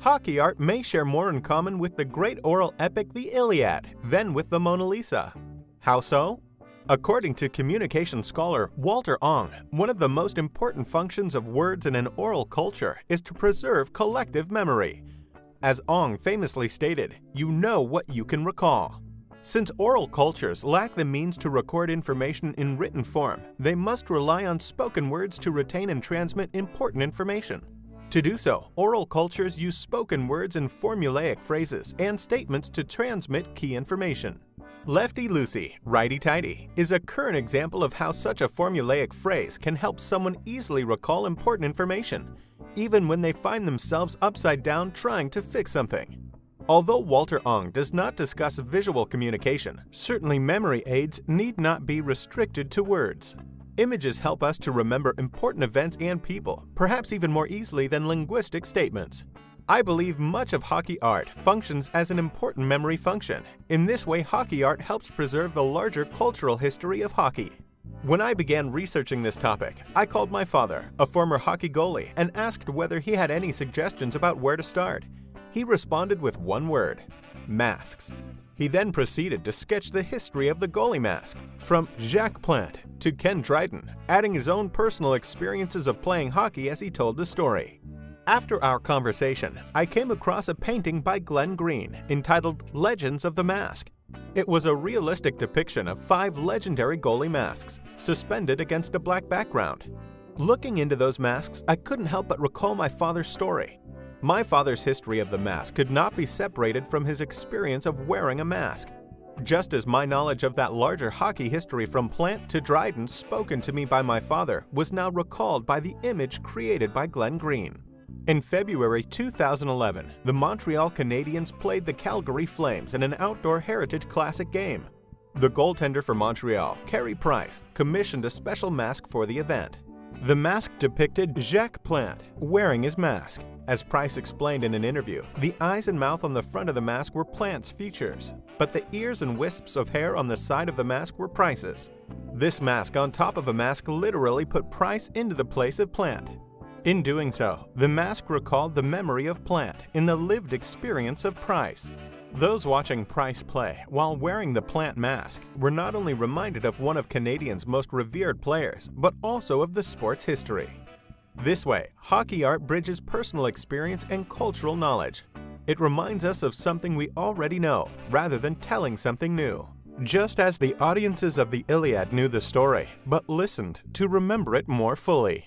Hockey art may share more in common with the great oral epic The Iliad than with the Mona Lisa. How so? According to communication scholar Walter Ong, one of the most important functions of words in an oral culture is to preserve collective memory. As Ong famously stated, you know what you can recall. Since oral cultures lack the means to record information in written form, they must rely on spoken words to retain and transmit important information. To do so, oral cultures use spoken words and formulaic phrases and statements to transmit key information. Lefty-loosey, righty-tighty is a current example of how such a formulaic phrase can help someone easily recall important information, even when they find themselves upside down trying to fix something. Although Walter Ong does not discuss visual communication, certainly memory aids need not be restricted to words. Images help us to remember important events and people, perhaps even more easily than linguistic statements. I believe much of hockey art functions as an important memory function. In this way, hockey art helps preserve the larger cultural history of hockey. When I began researching this topic, I called my father, a former hockey goalie, and asked whether he had any suggestions about where to start. He responded with one word, masks. He then proceeded to sketch the history of the goalie mask, from Jacques Plante to Ken Dryden, adding his own personal experiences of playing hockey as he told the story. After our conversation, I came across a painting by Glenn Green entitled Legends of the Mask. It was a realistic depiction of five legendary goalie masks, suspended against a black background. Looking into those masks, I couldn't help but recall my father's story. My father's history of the mask could not be separated from his experience of wearing a mask. Just as my knowledge of that larger hockey history from Plante to Dryden spoken to me by my father was now recalled by the image created by Glenn Green. In February 2011, the Montreal Canadiens played the Calgary Flames in an outdoor Heritage Classic game. The goaltender for Montreal, Carey Price, commissioned a special mask for the event. The mask depicted Jacques Plante wearing his mask. As Price explained in an interview, the eyes and mouth on the front of the mask were Plante's features, but the ears and wisps of hair on the side of the mask were Price's. This mask on top of a mask literally put Price into the place of Plante. In doing so, the mask recalled the memory of Plante in the lived experience of Price. Those watching Price play while wearing the Plante mask were not only reminded of one of Canadiens' most revered players, but also of the sport's history. This way, hockey art bridges personal experience and cultural knowledge. It reminds us of something we already know, rather than telling something new. Just as the audiences of the Iliad knew the story, but listened to remember it more fully.